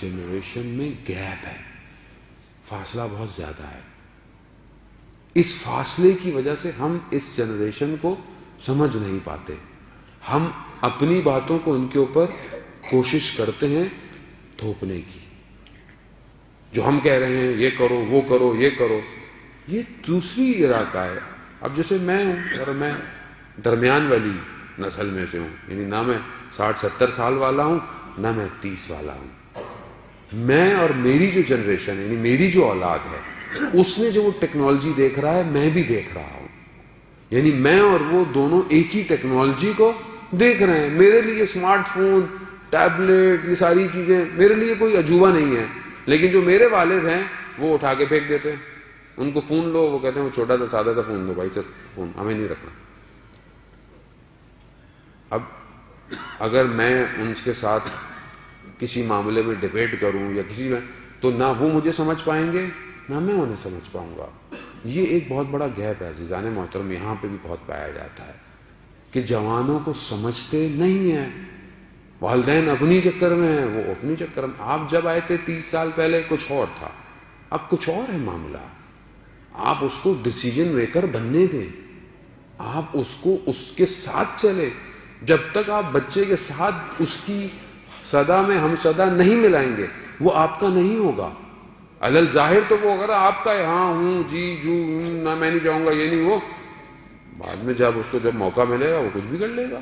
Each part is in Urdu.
جنریشن میں گیپ ہے۔ فاصلہ بہت زیادہ ہے۔ اس فاصلے کی وجہ سے ہم اس جنریشن کو سمجھ نہیں پاتے۔ ہم اپنی باتوں کو ان کے اوپر کوشش کرتے ہیں تھوپنے کی۔ جو ہم کہہ رہے ہیں یہ کرو، وہ کرو، یہ کرو۔ یہ دوسری علاقہ ہے۔ اب جیسے میں ہوں اور میں درمیان والی نسل میں سے ہوں یعنی نہ میں ساٹھ ستر سال والا ہوں، نہ میں تیس والا ہوں۔ میں اور میری جو جنریشن یعنی میری جو اولاد ہے، اس نے جو وہ ٹیکنالوجی دیکھ رہا ہے، میں بھی دیکھ رہا ہوں۔ یعنی میں اور وہ دونوں ایک ہی ٹیکنالوجی کو دیکھ رہے ہیں۔ میرے لیے اسمارٹ فون ٹیبلٹ یہ ساری چیزیں میرے لیے کوئی عجوبہ نہیں ہے۔ لیکن جو میرے والد ہیں، وہ اٹھا کے پھینک دیتے ہیں۔ ان کو فون لو وہ کہتے ہیں، وہ چھوٹا سا سادہ سا فون لو بھائی سر فون ہمیں نہیں رکھنا۔ اب اگر میں ان کے ساتھ کسی معاملے میں ڈبیٹ کروں یا کسی میں، تو نہ وہ مجھے سمجھ پائیں گے، نہ میں انہیں سمجھ پاؤں گا۔ یہ ایک بہت بڑا گیپ ہے عزیزان محترم، یہاں پہ بھی بہت پایا جاتا ہے کہ جوانوں کو سمجھتے نہیں ہیں۔ والدین اپنی چکر میں ہیں، وہ اپنی چکر میں۔ آپ جب آئے تھے تیس سال پہلے، کچھ اور تھا۔ اب کچھ اور ہے معاملہ۔ آپ اس کو ڈسیزن میکر بننے دیں۔ آپ اس کو اس کے ساتھ چلے جب تک آپ بچے کے ساتھ اس کی صدا میں ہم صدا نہیں ملائیں گے، وہ آپ کا نہیں ہوگا۔ الل ظاہر تو وہ اگر آپ کا ہاں ہوں جی جو نہ میں نہیں چاہوں گا، یہ نہیں، وہ۔ بعد میں جب اس کو جب موقع ملے گا، وہ کچھ بھی کر لے گا۔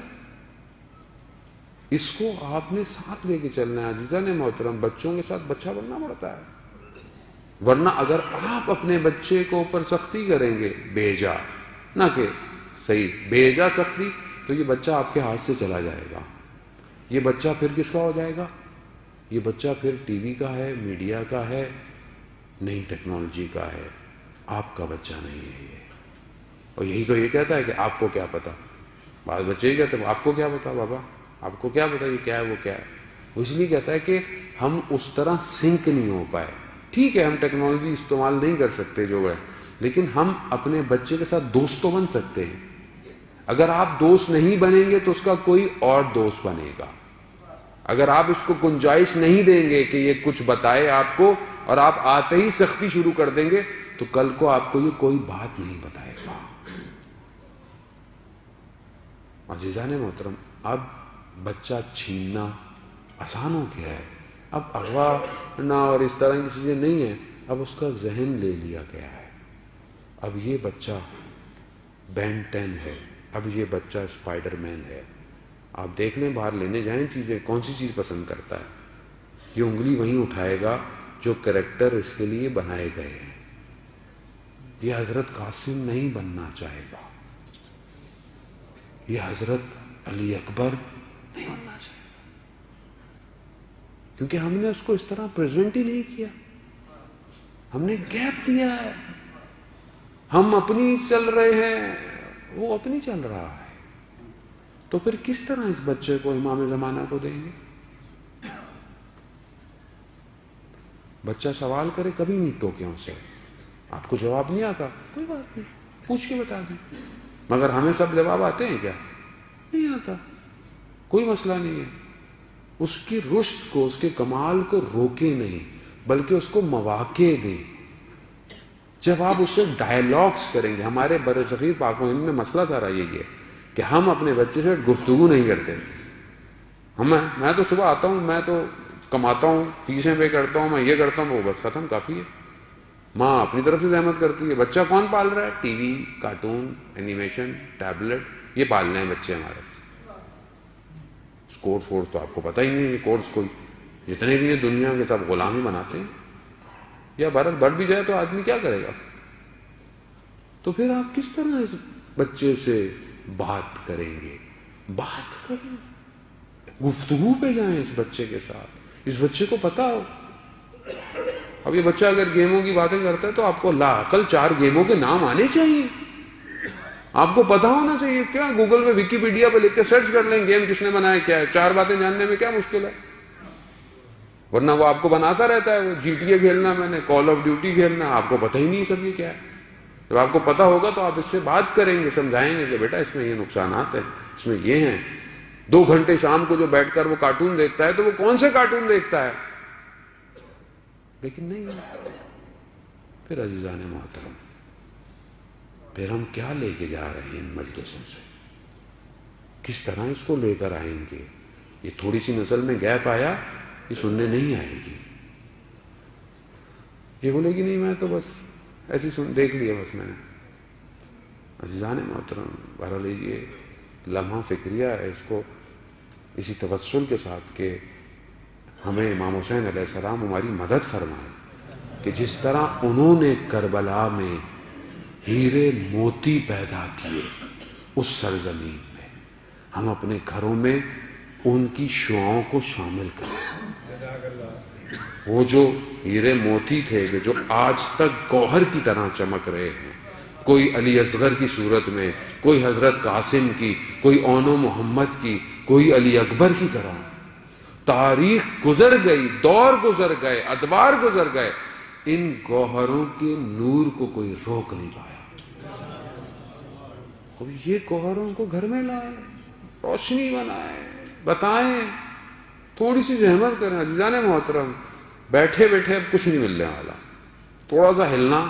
اس کو آپ نے ساتھ لے کے چلنا ہے، عزیزہ نے، محترم، بچوں کے ساتھ بچہ بننا پڑتا ہے۔ ورنہ اگر آپ اپنے بچے کو اوپر سختی کریں گے، بیجا، نہ کہ صحیح بیجا سختی، تو یہ بچہ آپ کے ہاتھ سے چلا جائے گا۔ یہ بچہ پھر کس کا ہو جائے گا؟ یہ بچہ پھر ٹی وی کا ہے، میڈیا کا ہے نئی ٹیکنالوجی کا ہے۔ آپ کا بچہ نہیں ہے یہ۔ اور یہی تو یہ کہتا ہے کہ آپ کو کیا پتا؟ بعض بچے ہی کہتے ہیں، آپ کو کیا پتا بابا؟ آپ کو کیا پتا یہ کیا ہے، وہ کیا ہے؟ وہ اس لیے کہتا ہے کہ ہم اس طرح سنک نہیں ہو پائے۔ ٹھیک ہے، ہم ٹیکنالوجی استعمال نہیں کر سکتے جو ہے، لیکن ہم اپنے بچے کے ساتھ دوست تو بن سکتے ہیں۔ اگر آپ دوست نہیں بنیں گے تو اس کا کوئی اور دوست بنے گا۔ اگر آپ اس کو گنجائش نہیں دیں گے کہ یہ کچھ بتائے آپ کو اور آپ آتے ہی سختی شروع کر دیں گے تو کل کو آپ کو یہ کوئی بات نہیں بتائے گا۔ عزیزان محترم، اب بچہ چھیننا آسان ہو گیا ہے۔ اب اغوا نہ اور اس طرح کی چیزیں نہیں ہیں۔ اب اس کا ذہن لے لیا گیا ہے۔ اب یہ بچہ بین ٹین ہے۔ اب یہ بچہ اسپائڈر مین ہے۔ آپ دیکھ لیں باہر لینے جائیں چیزیں، کون سی چیز پسند کرتا ہے؟ یہ انگلی وہیں اٹھائے گا جو کریکٹر اس کے لیے بنائے گئے ہیں۔ یہ حضرت قاسم نہیں بننا چاہے گا۔ یہ حضرت علی اکبر نہیں بننا چاہے گا۔ کیونکہ ہم نے اس کو اس طرح پریزنٹ ہی نہیں کیا۔ ہم نے گیپ دیا ہے۔ ہم اپنی چل رہے ہیں۔ وہ اپنی چل رہا ہے۔ تو پھر کس طرح اس بچے کو امام زمانہ کو دیں گے؟ بچہ سوال کرے کبھی نہیں ٹوکے سے۔ آپ کو جواب نہیں آتا۔ کوئی بات نہیں۔ پوچھ کے بتا دیں۔ مگر ہمیں سب جواب آتے ہیں کیا؟ نہیں آتا۔ کوئی مسئلہ نہیں ہے۔ اس کی رشت کو، اس کے کمال کو روکے نہیں، بلکہ اس کو مواقع دیں جب آپ اس سے ڈائلاگس کریں گے، ہمارے بر صغیر پاک ہند میں مسئلہ سارا یہ ہے کہ ہم اپنے بچے سے گفتگو نہیں کرتے۔ ہم، میں تو صبح آتا ہوں، میں تو کماتا ہوں، فیسیں پے کرتا ہوں، میں یہ کرتا ہوں، وہ بس ختم، کافی ہے۔ ماں اپنی طرف سے زحمت کرتی ہے۔ بچہ کون پال رہا ہے؟ T V, cartoon animation tablet یہ پالنے ہیں بچے ہمارے۔ کورس وورس تو آپ کو پتہ ہی نہیں ہے کورس کوئی، جتنے بھی ہیں دنیا کے سب غلامی بناتے ہیں۔ یا بھارت بڑھ بھی جائے تو آدمی کیا کرے گا؟ تو پھر آپ کس طرح اس بچے سے بات کریں گے؟ بات کریں گفتگو پہ جائیں اس بچے کے ساتھ۔ اس بچے کو پتا ہو۔ اب یہ بچہ اگر گیموں کی باتیں کرتا ہے تو آپ کو لا کل چار گیموں کے نام آنے چاہیے۔ آپ کو پتا ہونا چاہیے، کیا گوگل میں وکیپیڈیا پہ لکھ کے سرچ کر لیں گیم کس نے بنایا کیا ہے؟ چار باتیں جاننے میں کیا مشکل ہے؟ ورنہ وہ آپ کو بناتا رہتا ہے وہ جی ٹی اے کھیلنا میں نے کال آف ڈیوٹی کھیلنا، آپ کو پتہ ہی نہیں سب یہ کیا ہے۔ جب آپ کو پتا ہوگا تو آپ اس سے بات کریں گے، سمجھائیں گے کہ بیٹا اس میں یہ نقصانات ہیں، اس میں یہ ہیں۔ دو گھنٹے شام کو جو بیٹھ کر وہ کارٹون دیکھتا ہے تو وہ کون سے کارٹون دیکھتا ہے؟ لیکن نہیں۔ پھر عزیزان محترم، پھر ہم کیا لے کے جا رہے ہیں ان مجلسوں سے؟ کس طرح اس کو لے کر آئیں گے؟ یہ تھوڑی سی نسل میں گیپ آیا۔ یہ سننے نہیں آئے گی۔ یہ بولے گی نہیں میں تو بس ایسی سن، دیکھ لیا بس میں نے۔ عزیزان محترم، بہرحال لیجیے لمحہ فکریہ ہے اس کو اسی توسل کے ساتھ کہ ہمیں امام حسین علیہ السلام ہماری مدد فرمائے کہ جس طرح انہوں نے کربلا میں ہیرے موتی پیدا کیے اس سرزمین میں ہم اپنے گھروں میں ان کی شعاؤں کو شامل کریں۔ وہ جو ہیرے موتی تھے کہ جو آج تک گوہر کی طرح چمک رہے ہیں۔ کوئی علی اصغر کی صورت میں، کوئی حضرت قاسم کی، کوئی اونو محمد کی، کوئی علی اکبر کی طرح۔ تاریخ گزر گئی، دور گزر گئے، ادوار گزر گئے۔ ان گوہروں کے نور کو کوئی روک نہیں پایا۔ اب یہ گوہروں کو گھر میں لائے، روشنی بنائے۔ بتائیں، تھوڑی سی زحمت کریں، عزیزان محترم، بیٹھے بیٹھے اب کچھ نہیں ملنے والا، تھوڑا سا ہلنا۔